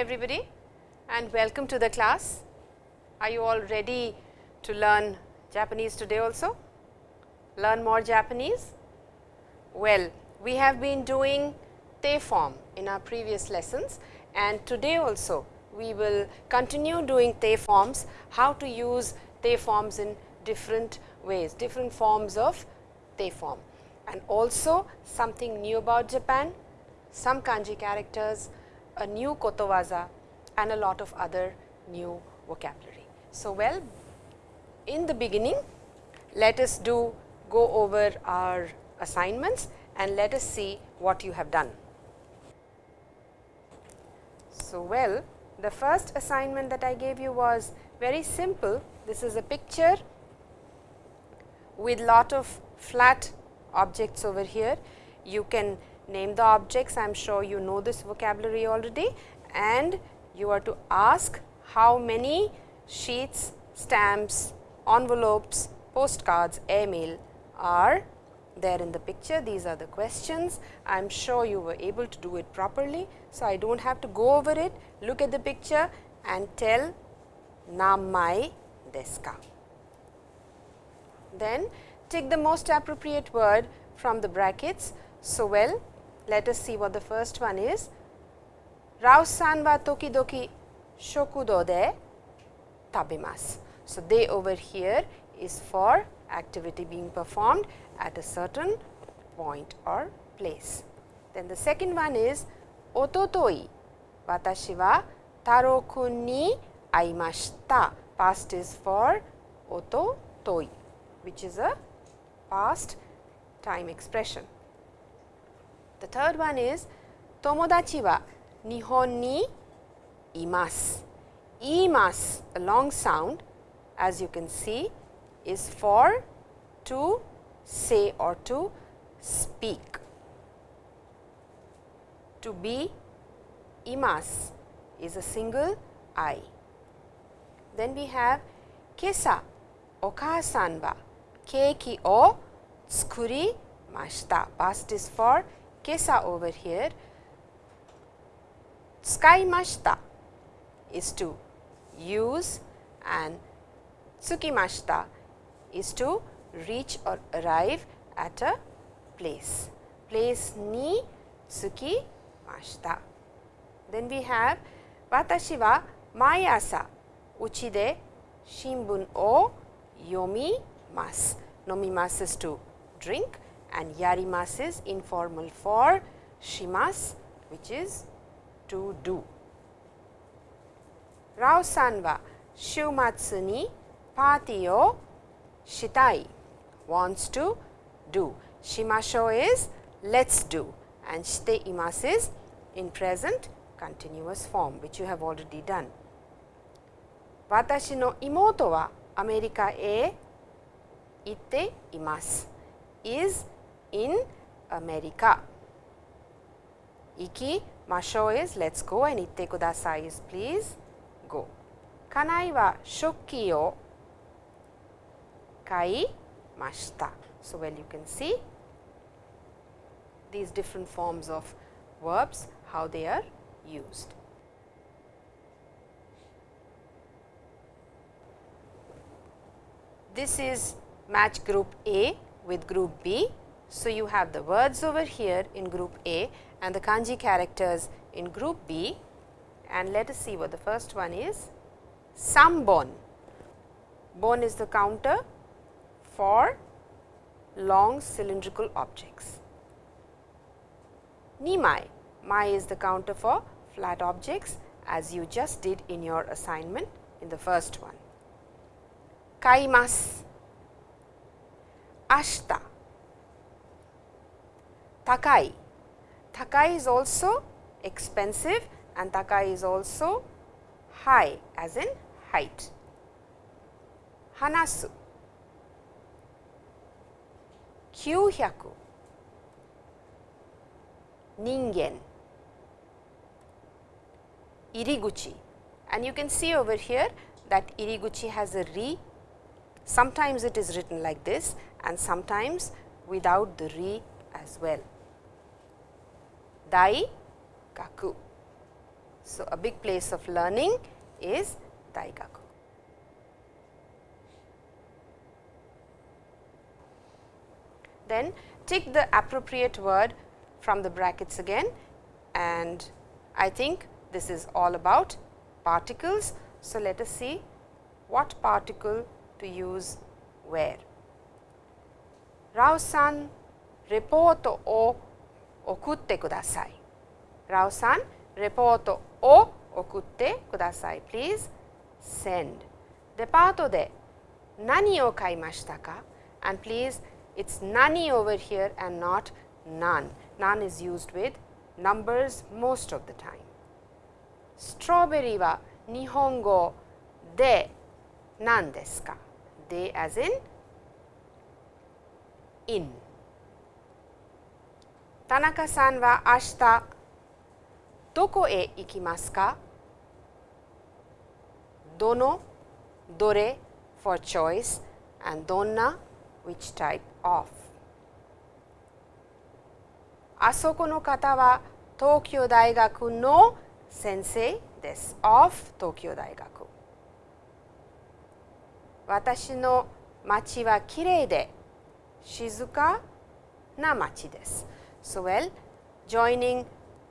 Everybody and welcome to the class. Are you all ready to learn Japanese today also? Learn more Japanese? Well, we have been doing te form in our previous lessons and today also we will continue doing te forms, how to use te forms in different ways, different forms of te form and also something new about Japan, some kanji characters, a new kotowaza and a lot of other new vocabulary. So, well in the beginning let us do go over our assignments and let us see what you have done. So, well the first assignment that I gave you was very simple. This is a picture with lot of flat objects over here. You can name the objects, I am sure you know this vocabulary already and you are to ask how many sheets, stamps, envelopes, postcards, airmail are there in the picture. These are the questions. I am sure you were able to do it properly. So, I do not have to go over it. Look at the picture and tell namai deska. Then take the most appropriate word from the brackets. So, well let us see what the first one is. Rao-san wa tokidoki shokudo de tabemasu. So, they over here is for activity being performed at a certain point or place. Then the second one is ototoi watashi wa taro kun ni aimashita. Past is for ototoi which is a past time expression. The third one is tomodachi wa nihon ni imasu. Imasu a long sound as you can see is for to say or to speak. To be imas is a single I. Then we have kesa okasan wa keiki o tsukurimashita. Past is for kesa over here. Tsukaimashita is to use and tsukimashita is to reach or arrive at a place. Place ni tsukimashita. Then we have watashi wa mai asa uchi de shinbun o yomimasu. Nomimasu is to drink and yarimasu is informal for shimasu which is to do. Rao-san wa shumatsu ni party o shitai wants to do. Shimasho is let us do and shite imasu is in present continuous form which you have already done. Watashi no imoto wa Amerika e itte imasu is in America. Iki masho is let us go and itte kudasai is please go. Kanai wa shokki o kaimashita. So, well you can see these different forms of verbs how they are used. This is match group A with group B. So, you have the words over here in group A and the kanji characters in group B and let us see what the first one is. Sambon, bon is the counter for long cylindrical objects. Nimai, mai is the counter for flat objects as you just did in your assignment in the first one. Kaimasu, ashita, takai. Takai is also expensive and takai is also high as in height. Hanasu, 900人間 iriguchi. And you can see over here that iriguchi has a re. Sometimes it is written like this and sometimes without the re as well. Dai gaku So, a big place of learning is daigaku. Then take the appropriate word from the brackets again and I think this is all about particles. So, let us see what particle to use where. Rao san report o okutte kudasai. Rao san o okutte kudasai. Please send. Depato de nani o kaimashita ka and please it is nani over here and not none. None is used with numbers most of the time. Strawberry wa nihongo de nan? De as in in. 田中さんは明日どこへ行きますか？どの？どれ？for choice and どんな？which type of? あそこの方は東京大学の先生です。of 東京大学。私の町はきれいで静かな町です。So, well joining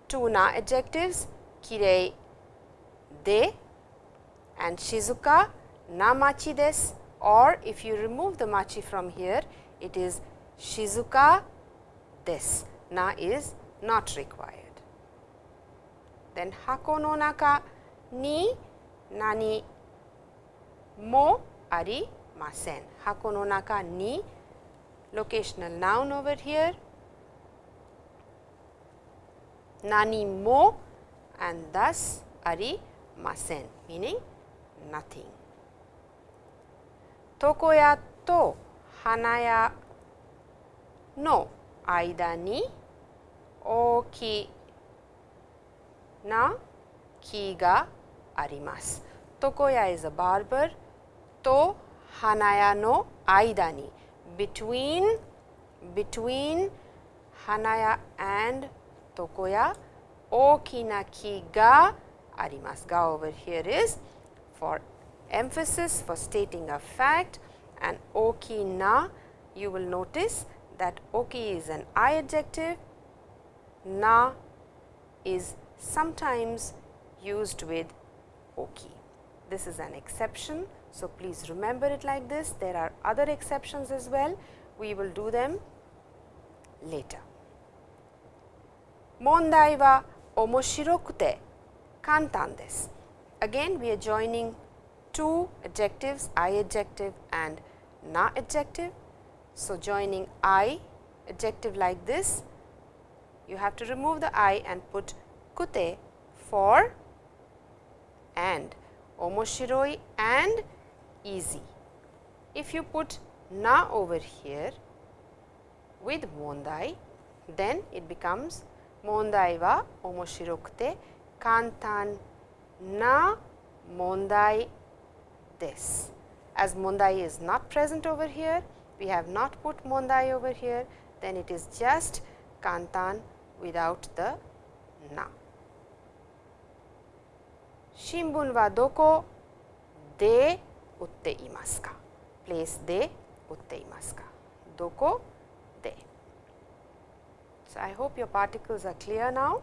two na adjectives kirei de and shizuka na machi des or if you remove the machi from here it is shizuka des na is not required. Then hako no naka ni nani mo arimasen. Hako no naka ni locational noun over here nani mo and thus arimasen meaning nothing. Tokoya to hanaya no aida ni oki na ki ga arimasu. Tokoya is a barber. To hanaya no aida ni between between hanaya and 床屋大きな木があります。が over here is for emphasis for stating a fact and oki na you will notice that oki is an I adjective, na is sometimes used with oki. This is an exception. So, please remember it like this. There are other exceptions as well. We will do them later. 問題は面白くて簡単です。Again, we are joining two adjectives I adjective and na adjective. So, joining I adjective like this you have to remove the I and put kute for and omoshiroi and easy. If you put na over here with mondai then it becomes mondai wa omoshirokute kantan na mondai this. As Mondai is not present over here, we have not put Mondai over here, then it is just Kantan without the na. Shimbun wa doko de utte imasu ka? Place de utte imasu ka? Doko de. So, I hope your particles are clear now.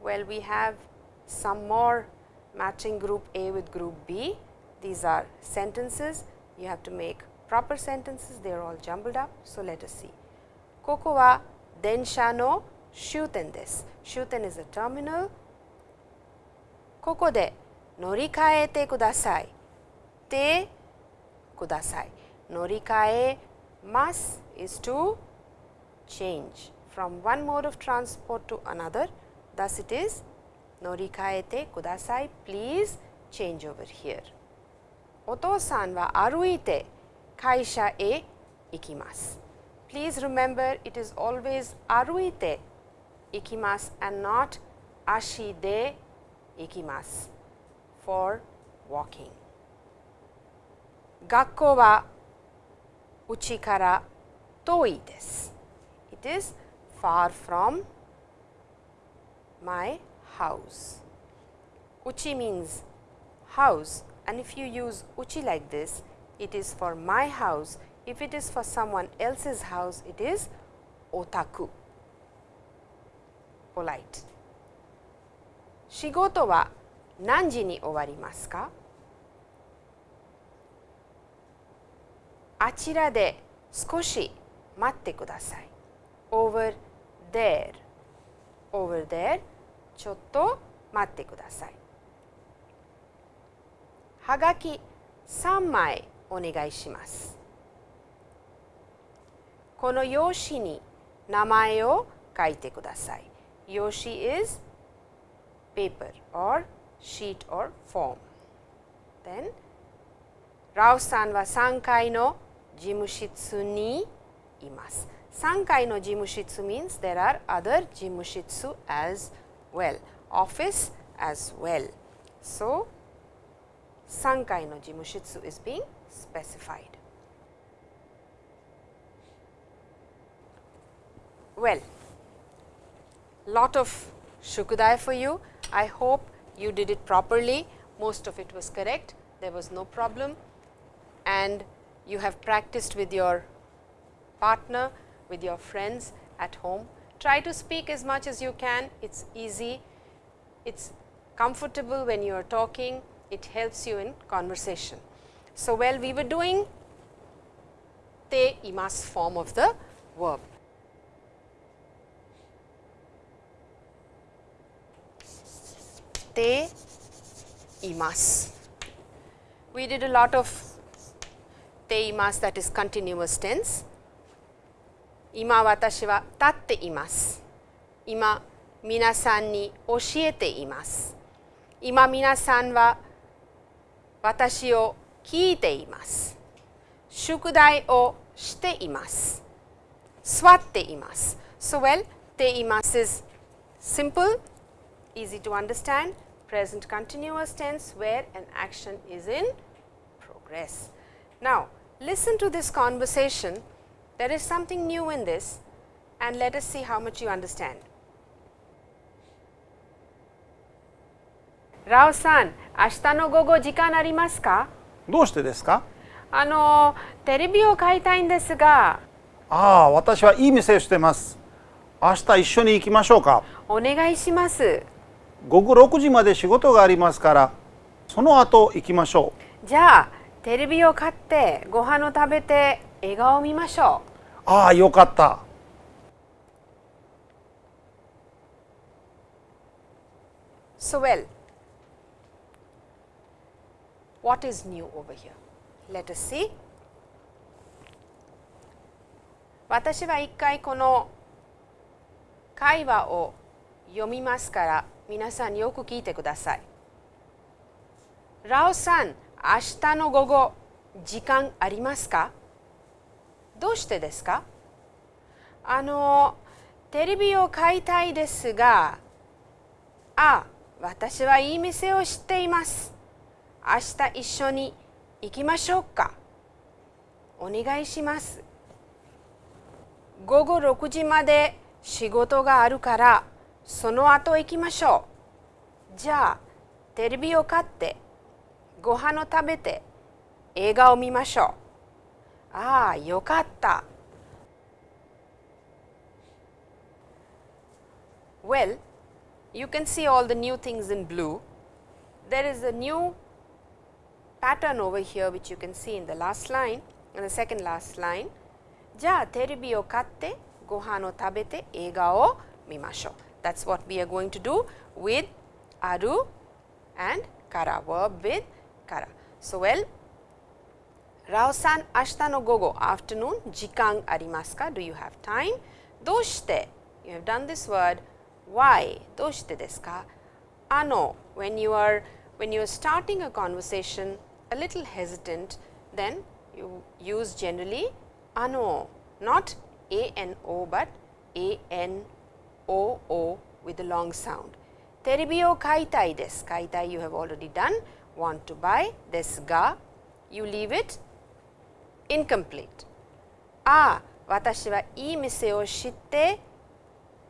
Well, we have some more matching group A with group B. These are sentences, you have to make proper sentences, they are all jumbled up. So, let us see. Koko wa densha no shuten desu. Shuten is a terminal. Koko de norikaete kudasai. Te kudasai. Norikae mas is to change from one mode of transport to another. Thus, it is norikaete kudasai, please change over here. Oto-san wa aruite kaisha e ikimasu. Please remember it is always aruite ikimasu and not ashi de ikimasu for walking. Gakko wa uchi kara toi desu. It is far from my house. Uchi means house and if you use uchi like this, it is for my house. If it is for someone else's house, it is otaku, polite. Shigoto wa nanji ni owarimasu ka? あちらで少し待ってください。over there over there ちょっと待ってください。はがき3枚お願いします。この用紙に名前を書いてください。用紙 is paper or sheet or form. Then ラオさんは3階の事務室にいます。3階の事務室 means there are other 事務室 as well, office as well. So, 3階の事務室 is being specified. Well, lot of shukudai for you. I hope you did it properly. Most of it was correct. There was no problem and you have practiced with your partner, with your friends at home. Try to speak as much as you can. It's easy. It's comfortable when you are talking. It helps you in conversation. So, well we were doing te imas form of the verb. Te imas. We did a lot of te imas that is continuous tense. 今私は立っています。今皆さんに教えています。今皆さんは私を聞いています。宿題をしています。座っています。So well, ています is simple, easy to understand, present continuous tense where an action is in progress. Now, listen to this conversation. There is something new in this and let us see how much you understand. ラオさん、明日の午後時間ありますかどうしてですか?あの、テレビを買いたいんですが。ああ、私はいい店をしてます。明日一緒に行きましょうか。お願いします。午後6時まで仕事がありますから、その後行きましょう。じゃあ、テレビを買ってご飯を食べて映画を見ましょう。ああ、よかった。So well, what is new over here? Let us see. 私は一回この会話を読みますから皆さんよく聞いてください。ラオさん、明日の午後時間ありますか？どうしてですか？あの、テレビを買いたいですが、あ、私はいい店を知っています。明日一緒に行きましょうか。お願いします。午後6時まで仕事があるからその後行きましょう。じゃあテレビを買って。ご飯を食べて映画を見ましょうああよかった Well, you can see all the new things in blue. There is a new pattern over here which you can see in the last line in the second last line じゃあテレビを買ってご飯を食べて映画を見ましょう That's what we are going to do with aru and kara verb with kara. So, well, Rao-san, ashita no gogo, afternoon, jikan arimasu ka? Do you have time? Doshite, you have done this word, why? Doshite desu ka? Ano, when you are, when you are starting a conversation, a little hesitant, then you use generally ano, not a n o, but a n o o with a long sound. Terebi kaitai desu, kaitai you have already done. Want to buy desu ga. You leave it incomplete. Ah, watashi wa ii mise o shitte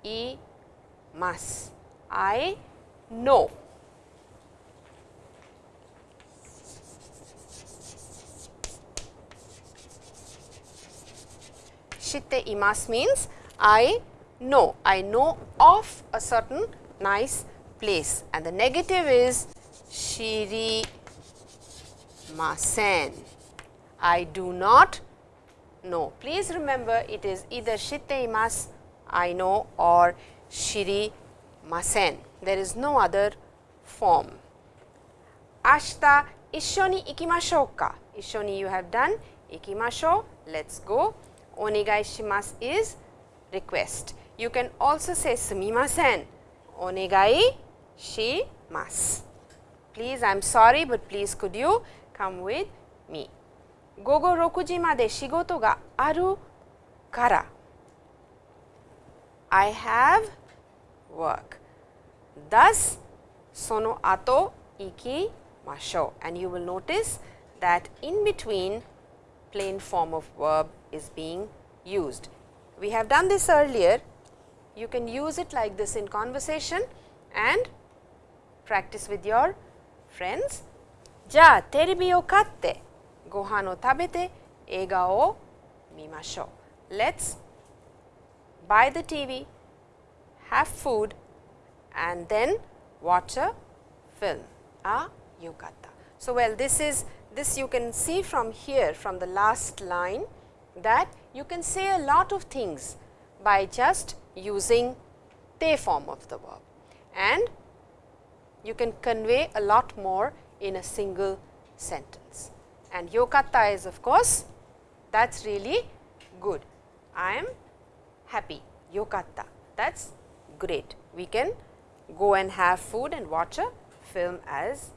imasu. I know. Shitte imas means I know, I know of a certain nice place and the negative is shiri masen. I do not know. Please remember it is either shitte imas I know or shiri masen. There is no other form. Ashita ishoni ikimashou ka. Ishoni you have done, ikimashou, let us go. Onegai shimasu is request. You can also say sumimasen, onegai shimasu please I am sorry, but please could you come with me. Gogo rokuji made shigoto ga aru kara. I have work. Thus, sono ato iki ikimasho and you will notice that in between plain form of verb is being used. We have done this earlier, you can use it like this in conversation and practice with your friends. じゃあテレビを買ってご飯を食べて映画を見ましょう。Let's buy the TV, have food and then watch a film. Ah, yukatta. So, well this is this you can see from here from the last line that you can say a lot of things by just using te form of the verb and you can convey a lot more in a single sentence. And yokatta is of course, that is really good. I am happy, yokatta, that is great. We can go and have food and watch a film as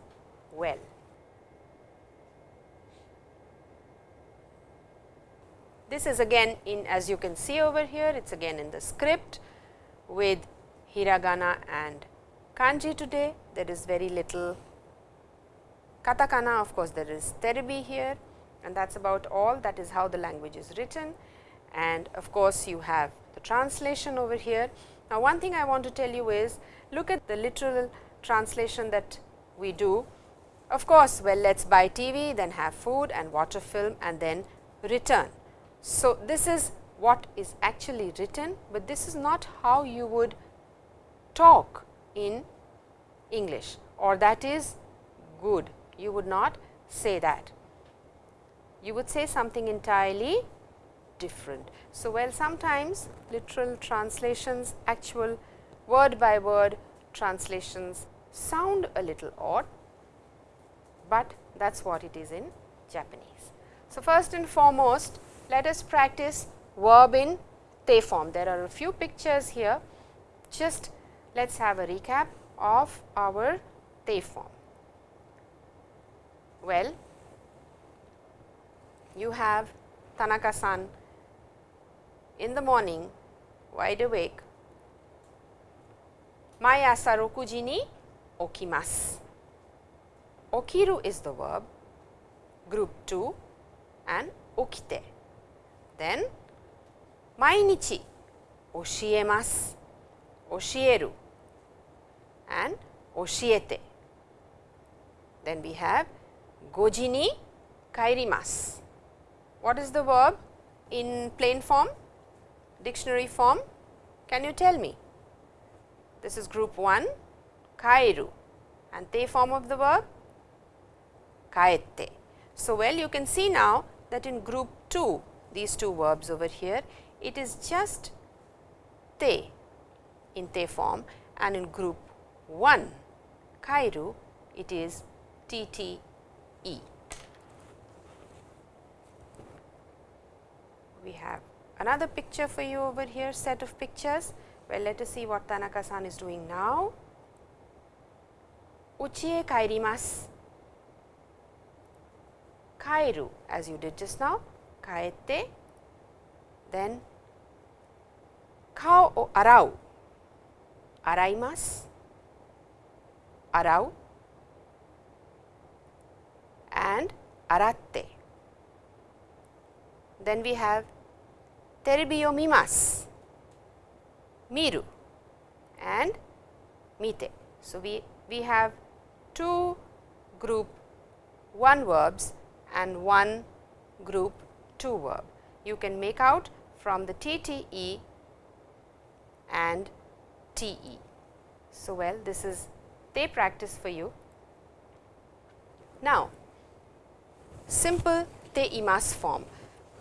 well. This is again in as you can see over here, it is again in the script with hiragana and kanji today. There is very little katakana, of course, there is terebi here and that is about all that is how the language is written and of course, you have the translation over here. Now, one thing I want to tell you is look at the literal translation that we do. Of course, well let us buy TV, then have food and watch a film and then return. So, this is what is actually written, but this is not how you would talk in English or that is good. You would not say that. You would say something entirely different. So, well sometimes literal translations, actual word by word translations sound a little odd, but that is what it is in Japanese. So, first and foremost let us practice verb in te form. There are a few pictures here, just let us have a recap of our te form? Well, you have Tanaka-san in the morning wide awake, mai asa rokuji ni okimasu. Okiru is the verb, group 2 and okite. Then, mainichi oshiemasu, oshieru and Oshiete. Then we have Gojini kairimas. What is the verb in plain form, dictionary form? Can you tell me? This is group 1, kairu and te form of the verb, kaete. So, well you can see now that in group 2, these two verbs over here, it is just te in te form and in group 1 Cairo, it is TTE. We have another picture for you over here, set of pictures. Well, let us see what Tanaka-san is doing now. Uchi e kaerimasu. Kairu, as you did just now, kaete, then kao o arau, araimasu. Arau and Aratte. Then we have Terbiomymas, Miru and Mite. So, we, we have two group 1 verbs and one group 2 verb. You can make out from the TTE and TE. So, well this is they practice for you. Now, simple te imas form.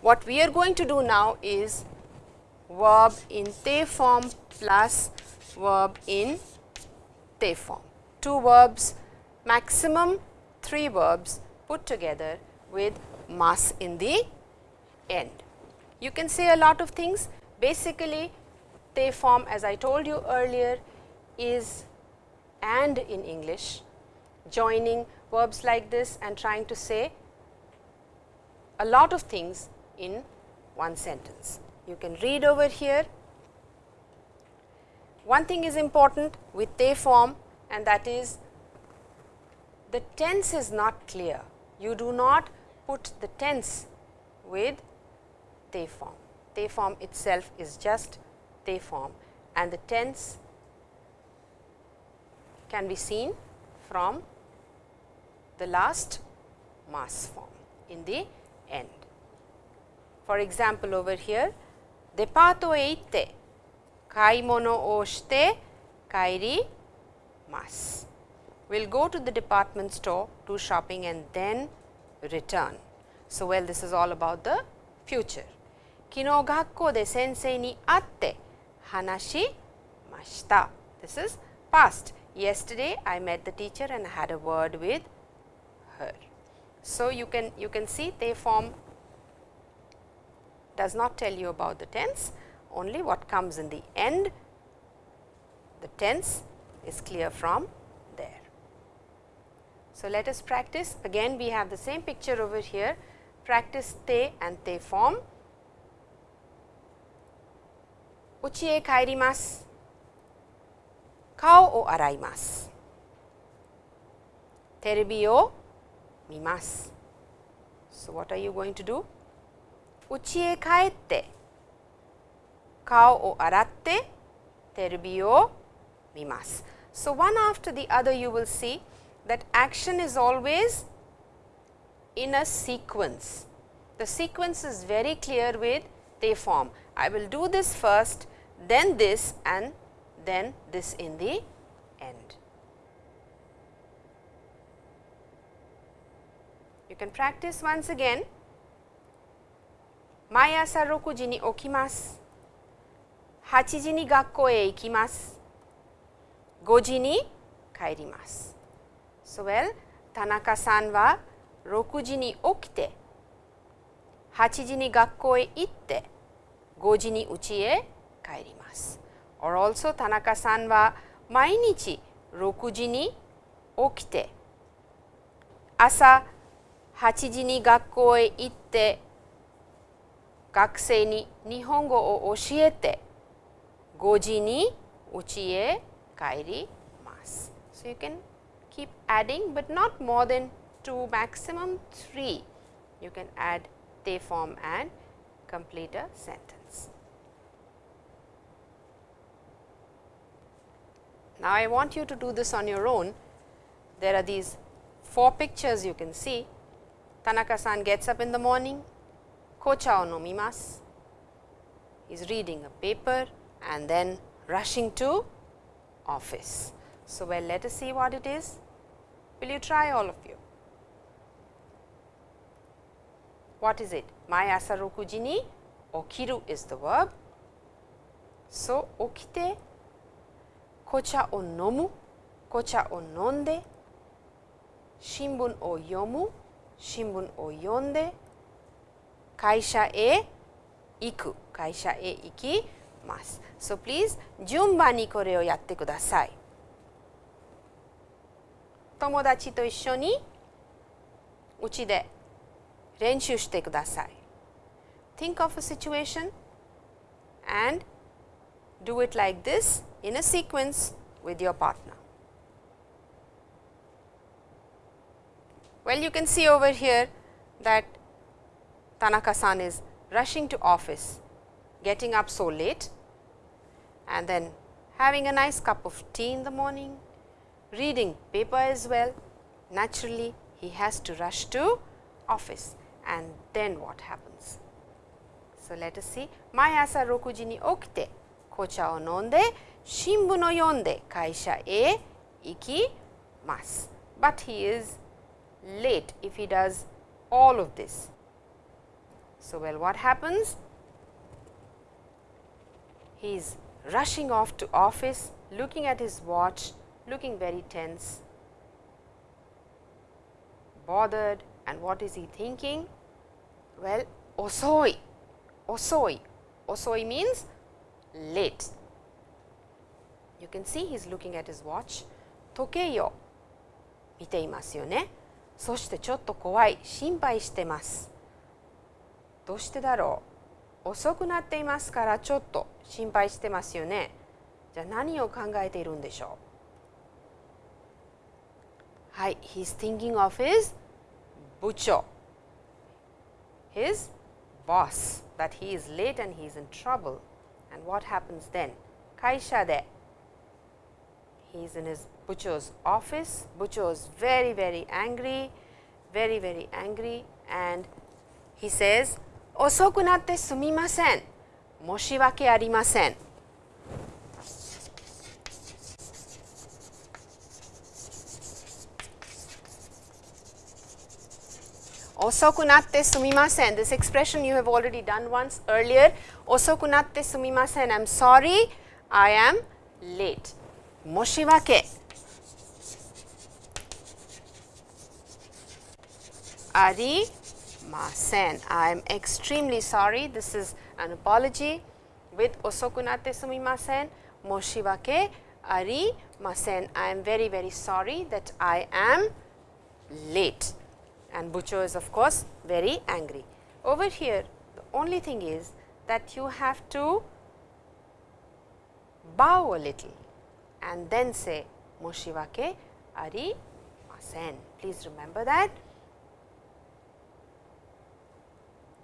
What we are going to do now is verb in te form plus verb in te form. Two verbs, maximum three verbs put together with mas in the end. You can say a lot of things. Basically, te form as I told you earlier is and in English, joining verbs like this and trying to say a lot of things in one sentence. You can read over here. One thing is important with te form and that is the tense is not clear. You do not put the tense with te form. Te form itself is just te form and the tense can be seen from the last mas form in the end. For example, over here depato e itte kaimono o shite kairi mas. We will go to the department store, do shopping and then return. So, well this is all about the future. Kino gakko de sensei ni atte hanashi mashita. This is past. Yesterday I met the teacher and had a word with her. So, you can you can see te form does not tell you about the tense only what comes in the end the tense is clear from there. So, let us practice again we have the same picture over here practice te and te form. Uchi e kairimasu 顔を洗います。テレビを見ます。So what are you going to do? 家へ帰って顔を洗ってテレビを見ます。So one after the other you will see that action is always in a sequence. The sequence is very clear with te form. I will do this first, then this and then this in the end. You can practice once again. 毎朝6時に起きます。8時に学校へ行きます。5時に帰ります。So well, 田中さんは6時に起きて、8時に学校へ行って、5時に家へ帰ります。 or also Tanaka-san wa mainichi 6時に起きて朝8時に学校へ行って学生に日本語を教えて5時に家へ帰ります。So you can keep adding but not more than 2 maximum 3. You can add te form and complete a sentence. Now, I want you to do this on your own. There are these four pictures you can see. Tanaka-san gets up in the morning, kocha o nomimasu. He is reading a paper and then rushing to office. So, well let us see what it is. Will you try all of you? What is it? Mai asa okiru is the verb. So, okite 紅茶を飲む紅茶を飲んで新聞を読む新聞を読んで会社へ行く会社へ行きます。So please 順番にこれをやってください。友達と一緒にうちで練習してください。Think of a situation and do it like this in a sequence with your partner. Well, you can see over here that Tanaka-san is rushing to office, getting up so late and then having a nice cup of tea in the morning, reading paper as well. Naturally, he has to rush to office and then what happens? So, let us see 毎朝6時に起きて紅茶を飲んで Shinbun no yonde kaisha e ikimasu. But he is late if he does all of this. So, well what happens? He is rushing off to office, looking at his watch, looking very tense, bothered and what is he thinking? Well, osoi, osoi, osoi means late. You can see he's looking at his watch, toke yo, 見ていますよね。そしてちょっと怖い、心配してます。どうしてだろう遅くなっていますからちょっと心配してますよね。じゃあ何を考えているんでしょうはい、he's thinking of his 部長 his boss that he is late and he is in trouble and what happens then 会社で He is in his bucho's office. Bucho is very, very angry, very, very angry and he says, Osokunatte sumimasen, moshiwake arimasen. Osokunatte sumimasen, this expression you have already done once earlier. Osokunatte sumimasen, I am sorry, I am late. 申し訳ありません。I'm extremely sorry. This is an apology with 遅くなってすみません。申し訳ありません。I am very very sorry that I am late. And Bucho is of course very angry. Over here the only thing is that you have to bow a little and then say Moshiwake arimasen. Please remember that.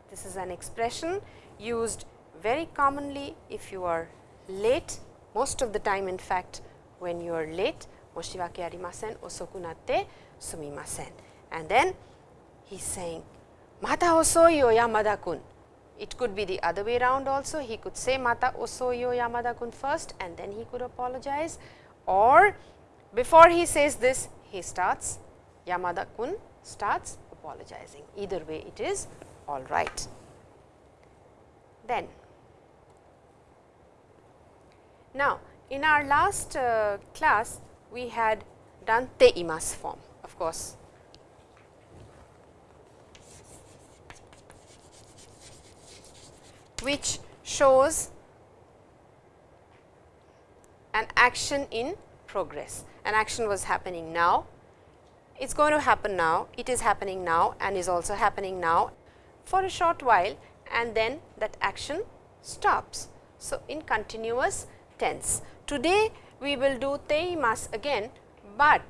This is an expression used very commonly if you are late, most of the time in fact when you are late, Moshiwake arimasen, osoku natte sumimasen. And then he is saying, Mata osoi yo Yamada kun. It could be the other way around also, he could say Mata osoi yo Yamada kun first and then he could apologize or before he says this, he starts Yamada kun starts apologizing. Either way it is all right. Then, now in our last uh, class we had done te imas form of course. Which shows an action in progress. An action was happening now, it is going to happen now, it is happening now and is also happening now for a short while and then that action stops. So, in continuous tense. Today, we will do teimas again, but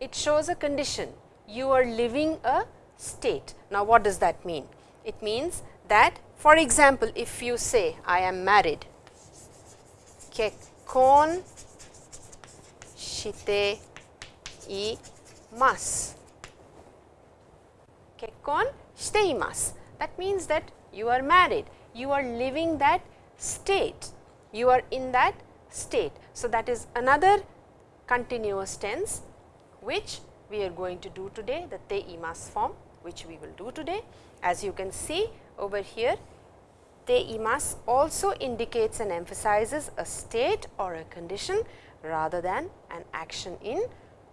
it shows a condition you are living a state. Now, what does that mean? It means that for example, if you say I am married, kekkon shite imasu. Kekkon shite imasu. That means that you are married, you are living that state, you are in that state. So, that is another continuous tense which we are going to do today the te imas form which we will do today. As you can see over here te imas also indicates and emphasizes a state or a condition rather than an action in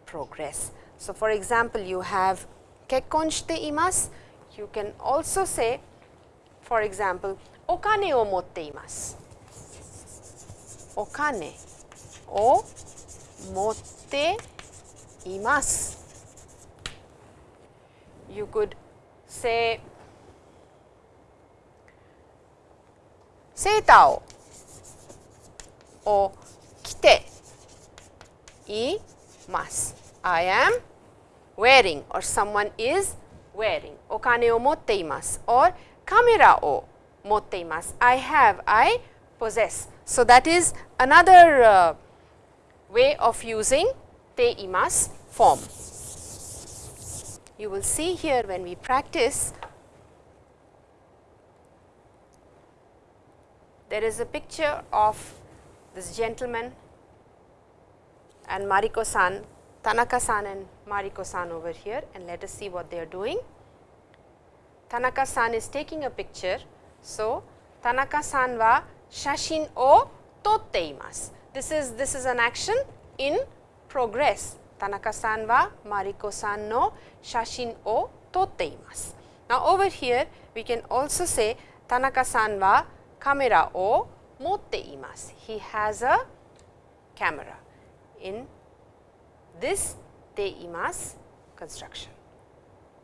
progress. So, for example, you have kekkon shite imasu you can also say for example, okane o motte imasu. Okane o motte. You could say セーターをを着ています。I am wearing or someone is wearing お金を持っています or カメラを持っています I have, I possess. So, that is another uh, way of using te imas form. You will see here when we practice, there is a picture of this gentleman and Mariko-san, Tanaka-san and Mariko-san over here and let us see what they are doing. Tanaka-san is taking a picture. So, Tanaka-san wa shashin o totte imasu. This is this is an action in progress. Tanaka-san wa Mariko-san no shashin o totte imasu. Now, over here we can also say Tanaka-san wa kamera o motte imasu. He has a camera in this te imasu construction.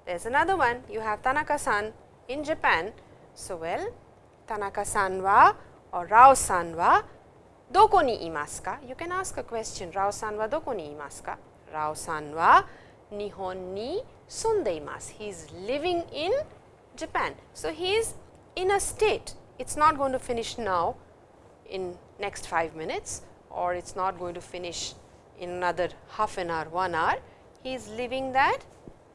There is another one you have Tanaka-san in Japan. So, well Tanaka-san wa or Rao-san wa doko ni imasu ka? You can ask a question Rao-san wa doko ni imasu ka? Rao-san wa Nihon ni sunde imasu. He is living in Japan. So, he is in a state. It is not going to finish now in next 5 minutes or it is not going to finish in another half an hour, 1 hour. He is living that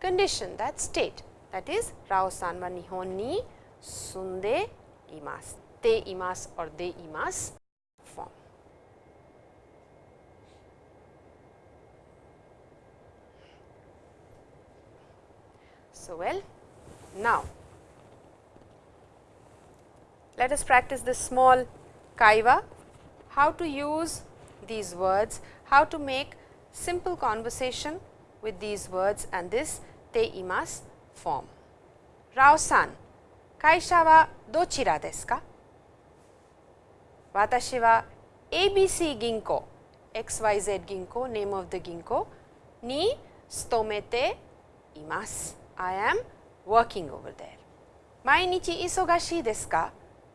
condition that state that is Rao san wa Nihon ni sunde imasu, te imasu or de imasu form. So, well now let us practice this small kaiwa, how to use these words, how to make simple conversation with these words and this te imasu form. Rao-san, kaisha wa dochira desu ka? Watashi wa ABC Ginko, XYZ Ginko, name of the Ginko, ni tsutomete imasu. I am working over there. 毎日忙しいですか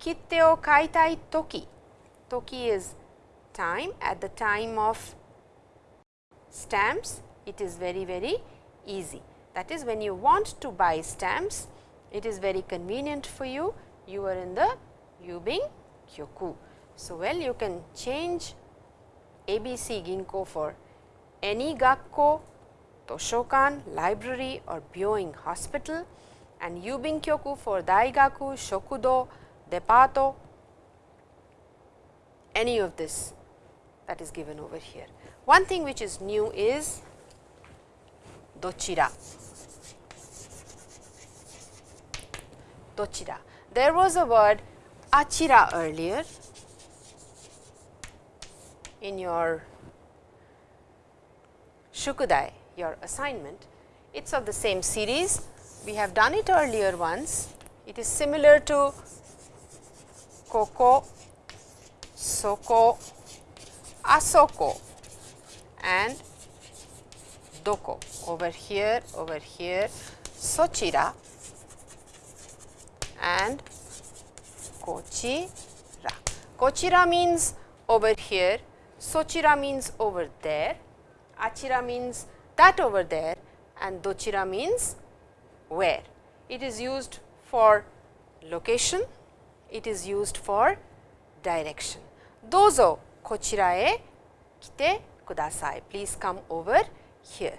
Kitte o kaitai toki. Toki is time at the time of stamps it is very very easy. That is when you want to buy stamps it is very convenient for you you are in the Yubin Kyoku. So, well you can change ABC Ginko for any Gakko, Toshokan, library or Byoin hospital and Yubin Kyoku for Daigaku, Shokudo, depato, any of this that is given over here. One thing which is new is dochira. Dochira. There was a word achira earlier in your shukudai, your assignment. It is of the same series. We have done it earlier once. It is similar to koko, soko, asoko and doko over here, over here, sochira. And kochira. Kochira means over here, sochira means over there, achira means that over there. And dochira means where. It is used for location, it is used for direction. Dozo kochira e kite kudasai. Please come over here.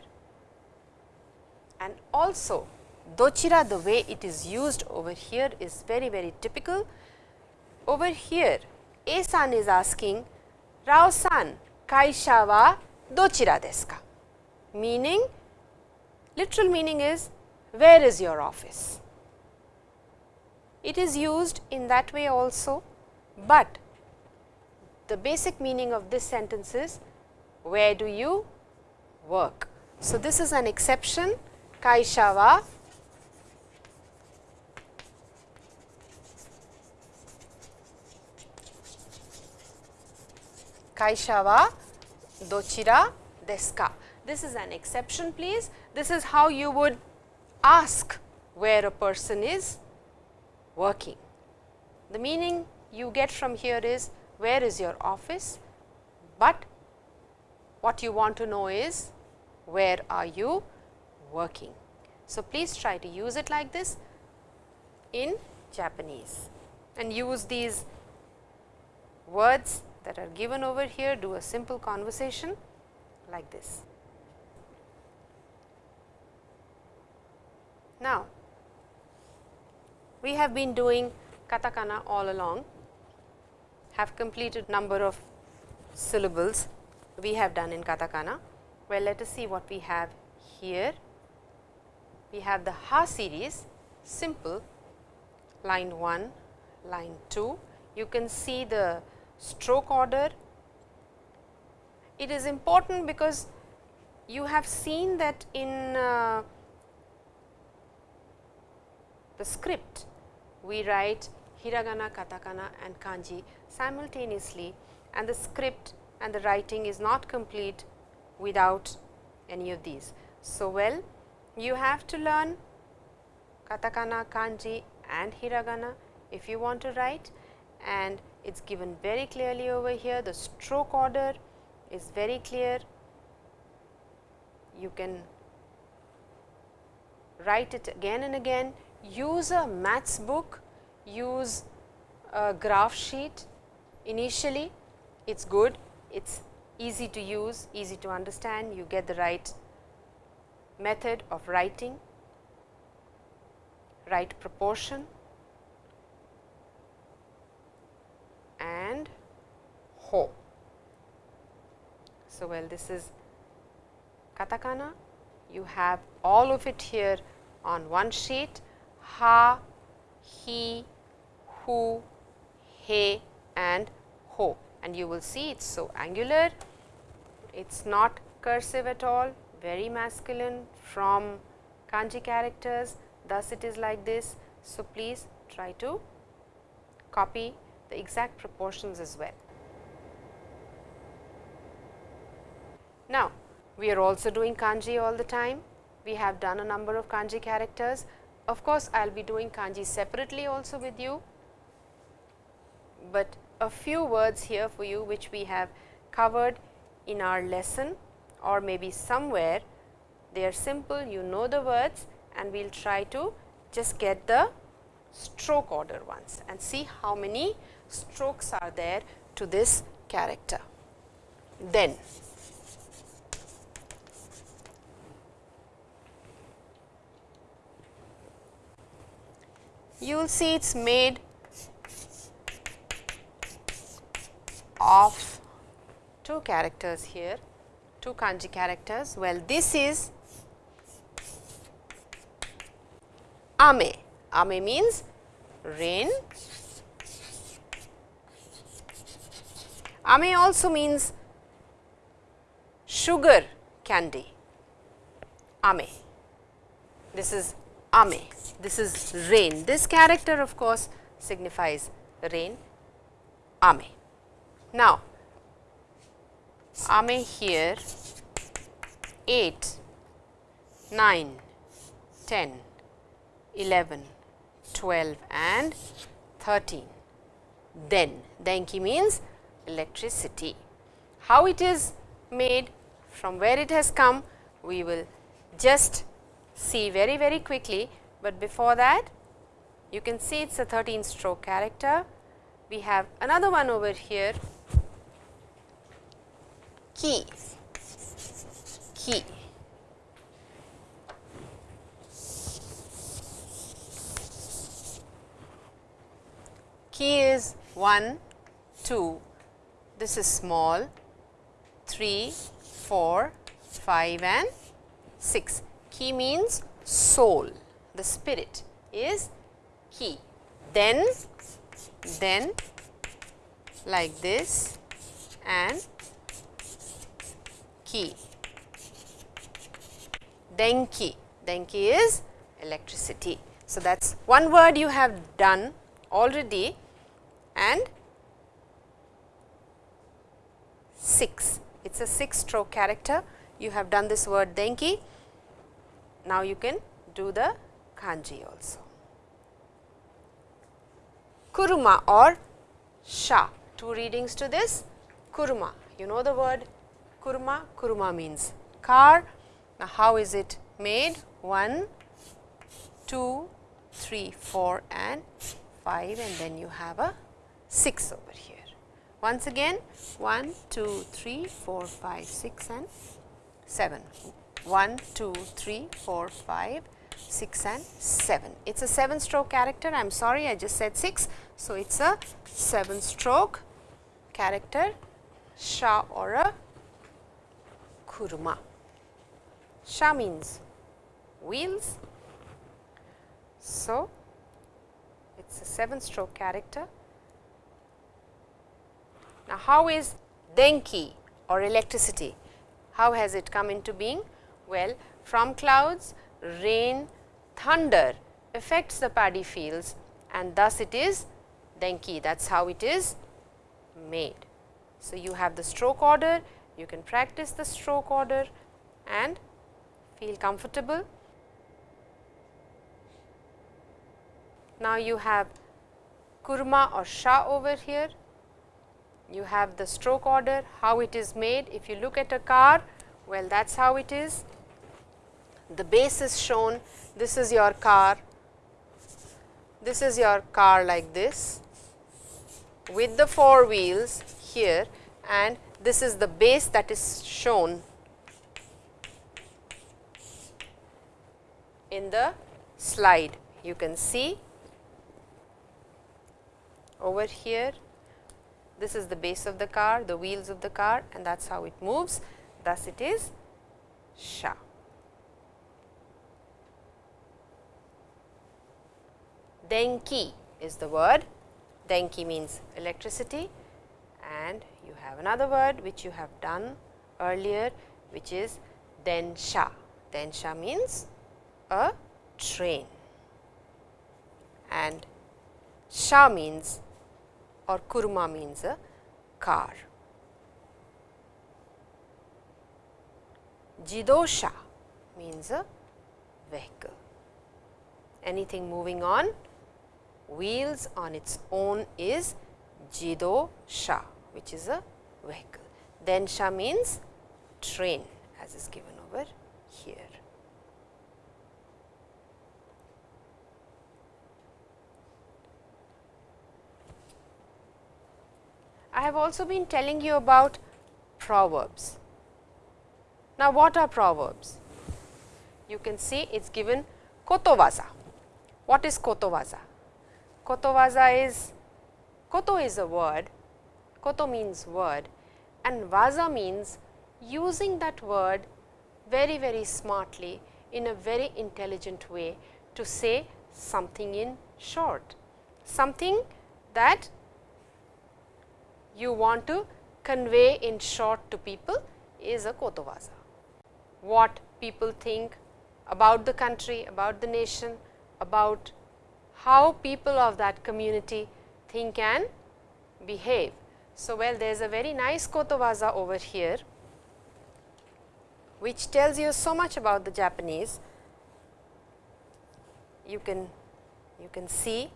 And also dochira the way it is used over here is very very typical. Over here A san is asking Rao san kaisha wa dochira desu ka? Meaning literal meaning is where is your office? It is used in that way also, but the basic meaning of this sentence is where do you work. So, this is an exception kaisha wa kaisha wa dochira desu ka. This is an exception please. This is how you would ask where a person is working. The meaning you get from here is where is your office, but what you want to know is where are you working. So, please try to use it like this in Japanese and use these words that are given over here, do a simple conversation like this. Now, we have been doing katakana all along, have completed number of syllables we have done in katakana. Well, let us see what we have here. We have the ha series, simple, line 1, line 2. You can see the stroke order. It is important because you have seen that in uh, the script we write hiragana, katakana and kanji simultaneously and the script and the writing is not complete without any of these. So, well you have to learn katakana, kanji and hiragana if you want to write and it is given very clearly over here the stroke order is very clear. You can write it again and again, use a maths book, use a graph sheet. Initially it is good, it is easy to use, easy to understand, you get the right method of writing, right proportion and ho. So, well this is katakana, you have all of it here on one sheet, ha, he, who, he and ho and you will see it is so angular, it is not cursive at all, very masculine from kanji characters, thus it is like this. So, please try to copy the exact proportions as well. Now, we are also doing kanji all the time. We have done a number of kanji characters. Of course, I will be doing kanji separately also with you, but a few words here for you which we have covered in our lesson or maybe somewhere they are simple you know the words and we will try to just get the stroke order once and see how many strokes are there to this character. Then you will see it is made of two characters here, two kanji characters. Well, this is ame. Ame means rain. Ame also means sugar candy. Ame. This is ame. This is rain. This character of course signifies rain. Ame. Now, ame here 8, 9, 10, 11, 12 and 13. Then, denki means electricity. How it is made, from where it has come, we will just see very very quickly, but before that you can see it is a 13 stroke character. We have another one over here. Ki ki. Ki is 1 2 this is small. 3 4 5 and 6 ki means soul the spirit is ki then then like this and ki. Denki, denki is electricity. So, that is one word you have done already and 6, it is a 6 stroke character. you have done this word denki. Now, you can do the kanji also. Kuruma or sha, two readings to this kuruma. You know the word kuruma, kuruma means car. Now, how is it made? 1, 2, 3, 4 and 5 and then you have a 6 over here. Once again 1, 2, 3, 4, 5, 6 and 7. 1, 2, 3, 4, 5, 6 and 7. It is a 7 stroke character, I am sorry I just said 6. So, it is a 7 stroke character sha or a kuruma. Sha means wheels. So, it is a 7 stroke character. Now, how is denki or electricity? How has it come into being? Well, from clouds, rain, thunder affects the paddy fields and thus it is denki that is how it is made. So, you have the stroke order, you can practice the stroke order and feel comfortable. Now, you have kurma or sha over here, you have the stroke order, how it is made. If you look at a car, well that is how it is. The base is shown, this is your car, this is your car like this with the four wheels here and this is the base that is shown in the slide. You can see over here this is the base of the car, the wheels of the car and that is how it moves. Thus, it is sha. Denki is the word. Denki means electricity and you have another word which you have done earlier which is densha. Densha means a train and sha means or kurma means a car. Jidosha means a vehicle. Anything moving on wheels on its own is Jido Sha which is a vehicle. Densha means train as is given over here. I have also been telling you about proverbs. Now, what are proverbs? You can see it is given kotowaza. What is kotowaza? Kotowaza is, koto is a word, koto means word and vaza means using that word very very smartly in a very intelligent way to say something in short, something that you want to convey in short to people is a kotowaza. What people think about the country, about the nation, about how people of that community think and behave. So, well there is a very nice kotowaza over here, which tells you so much about the Japanese. You can, you can see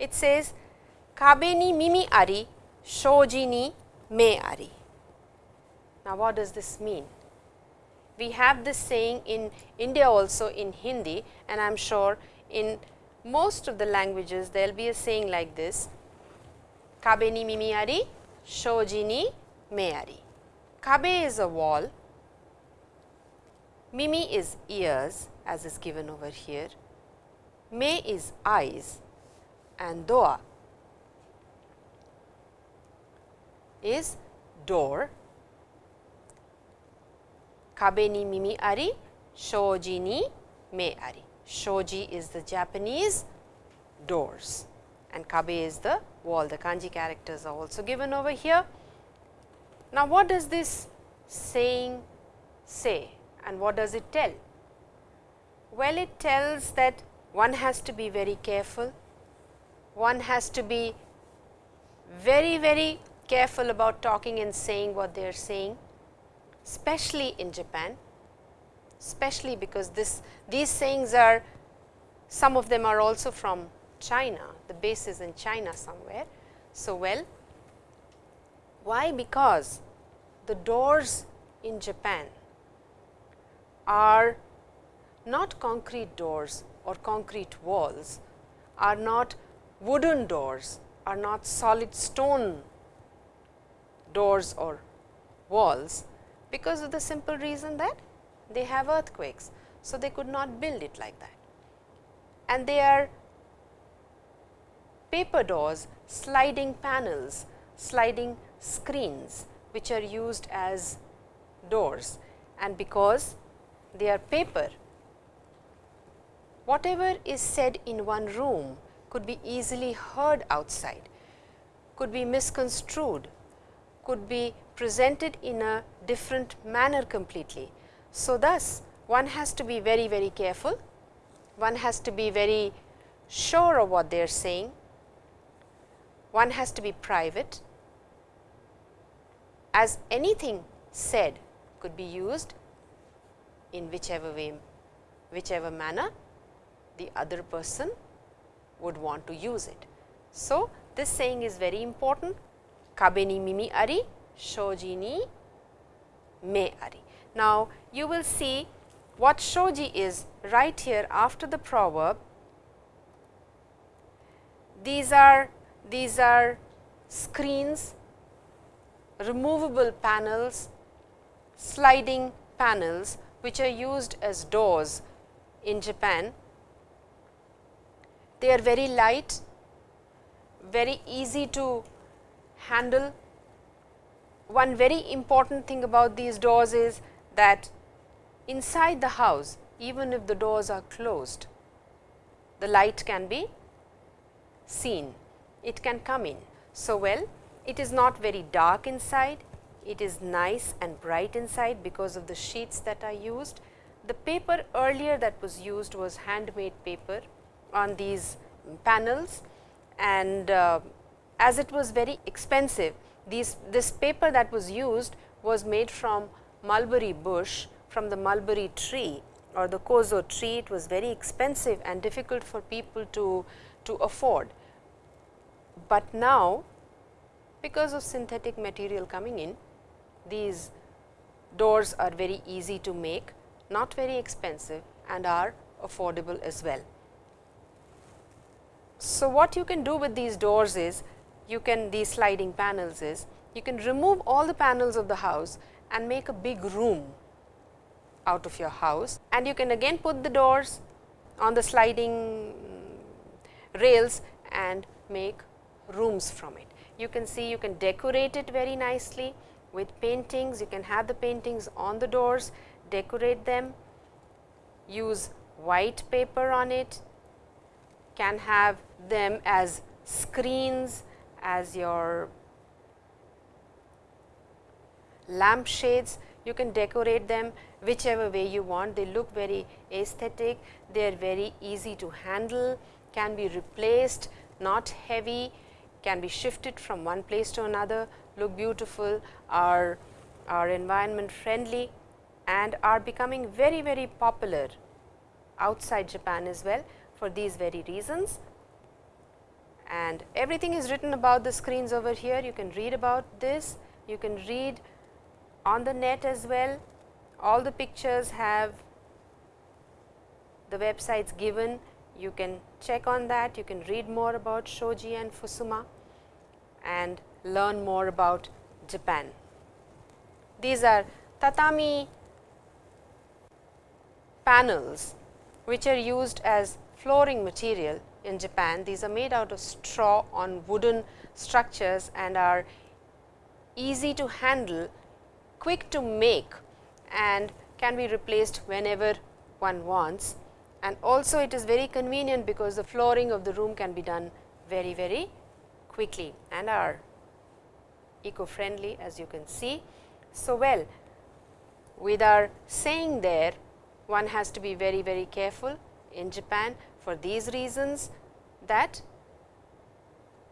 it says, Kabe ni mimi ari shoji ni me ari. Now, what does this mean? We have this saying in India also in Hindi and I am sure in most of the languages there will be a saying like this Kabe ni mimi ari, shoji ni me ari. Kabe is a wall, mimi is ears as is given over here, me is eyes and doa is door. Kabe ni mimi ari, shoji ni me ari. Shoji is the Japanese doors and kabe is the wall. The kanji characters are also given over here. Now, what does this saying say and what does it tell? Well, it tells that one has to be very careful, one has to be very, very careful about talking and saying what they are saying. especially in Japan, especially because this these sayings are some of them are also from China, the base is in China somewhere. So, well, why? Because the doors in Japan are not concrete doors or concrete walls, are not wooden doors, are not solid stone doors or walls, because of the simple reason that they have earthquakes. So, they could not build it like that and they are paper doors, sliding panels, sliding screens which are used as doors and because they are paper, whatever is said in one room could be easily heard outside, could be misconstrued, could be presented in a different manner completely. So, thus one has to be very very careful, one has to be very sure of what they are saying, one has to be private as anything said could be used in whichever way, whichever manner the other person would want to use it. So, this saying is very important kabe ni mimi ari shoji ni me ari. Now, you will see what shoji is right here after the proverb. These are these are screens, removable panels, sliding panels which are used as doors in Japan. They are very light, very easy to handle. One very important thing about these doors is that inside the house even if the doors are closed, the light can be seen, it can come in. So, well it is not very dark inside, it is nice and bright inside because of the sheets that are used. The paper earlier that was used was handmade paper on these panels and uh, as it was very expensive, these, this paper that was used was made from mulberry bush from the mulberry tree or the kozo tree, it was very expensive and difficult for people to, to afford. But now, because of synthetic material coming in, these doors are very easy to make, not very expensive and are affordable as well. So, what you can do with these doors is, you can these sliding panels is, you can remove all the panels of the house and make a big room out of your house and you can again put the doors on the sliding rails and make rooms from it. You can see you can decorate it very nicely with paintings, you can have the paintings on the doors, decorate them, use white paper on it, can have them as screens, as your lampshades, you can decorate them whichever way you want. They look very aesthetic, they are very easy to handle, can be replaced, not heavy, can be shifted from one place to another, look beautiful, are, are environment friendly and are becoming very, very popular outside Japan as well for these very reasons. And everything is written about the screens over here, you can read about this, you can read on the net as well all the pictures have the websites given you can check on that you can read more about shoji and fusuma and learn more about Japan. These are tatami panels which are used as flooring material in Japan. These are made out of straw on wooden structures and are easy to handle, quick to make and can be replaced whenever one wants. And also it is very convenient because the flooring of the room can be done very, very quickly and are eco friendly as you can see. So, well with our saying there one has to be very, very careful in Japan for these reasons that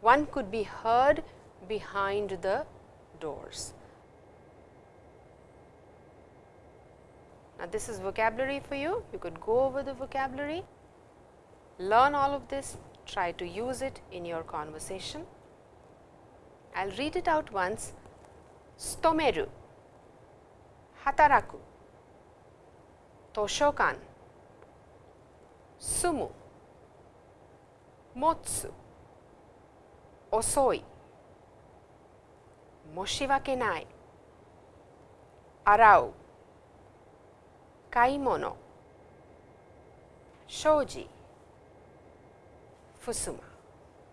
one could be heard behind the doors. Now, this is vocabulary for you, you could go over the vocabulary, learn all of this, try to use it in your conversation. I will read it out once. Stomeru, hataraku, toshokan, sumu, motsu, osoi, moshiwake nai, arau, kaimono, shoji, fusuma.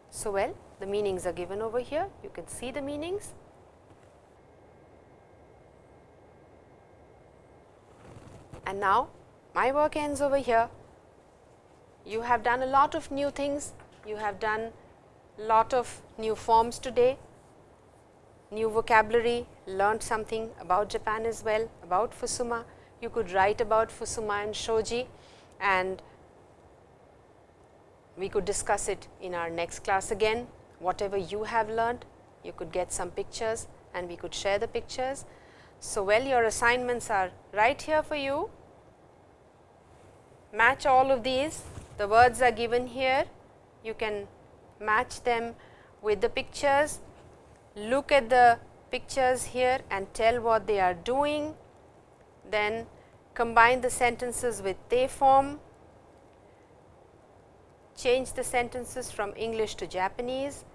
So, well the meanings are given over here, you can see the meanings. And now, my work ends over here. You have done a lot of new things, you have done lot of new forms today, new vocabulary, learned something about Japan as well, about Fusuma. You could write about Fusuma and Shoji and we could discuss it in our next class again. Whatever you have learned, you could get some pictures and we could share the pictures. So, well your assignments are right here for you. Match all of these, the words are given here. You can match them with the pictures, look at the pictures here and tell what they are doing. Then combine the sentences with te form change the sentences from English to Japanese,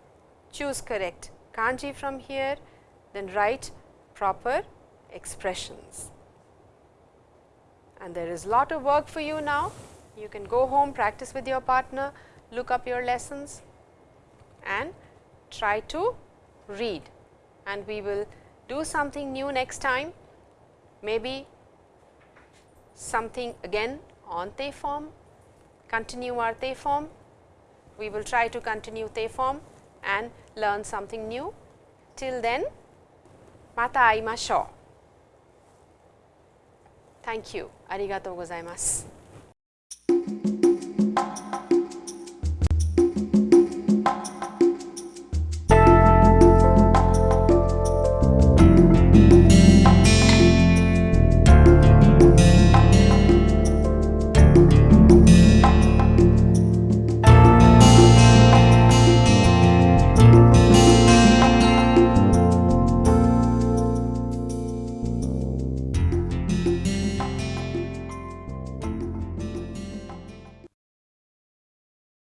choose correct kanji from here, then write proper expressions. And there is lot of work for you now. You can go home, practice with your partner, look up your lessons and try to read. And we will do something new next time, maybe something again on te form continue our te form. We will try to continue te form and learn something new. Till then, mata aimashou. Thank you. Arigatou gozaimasu.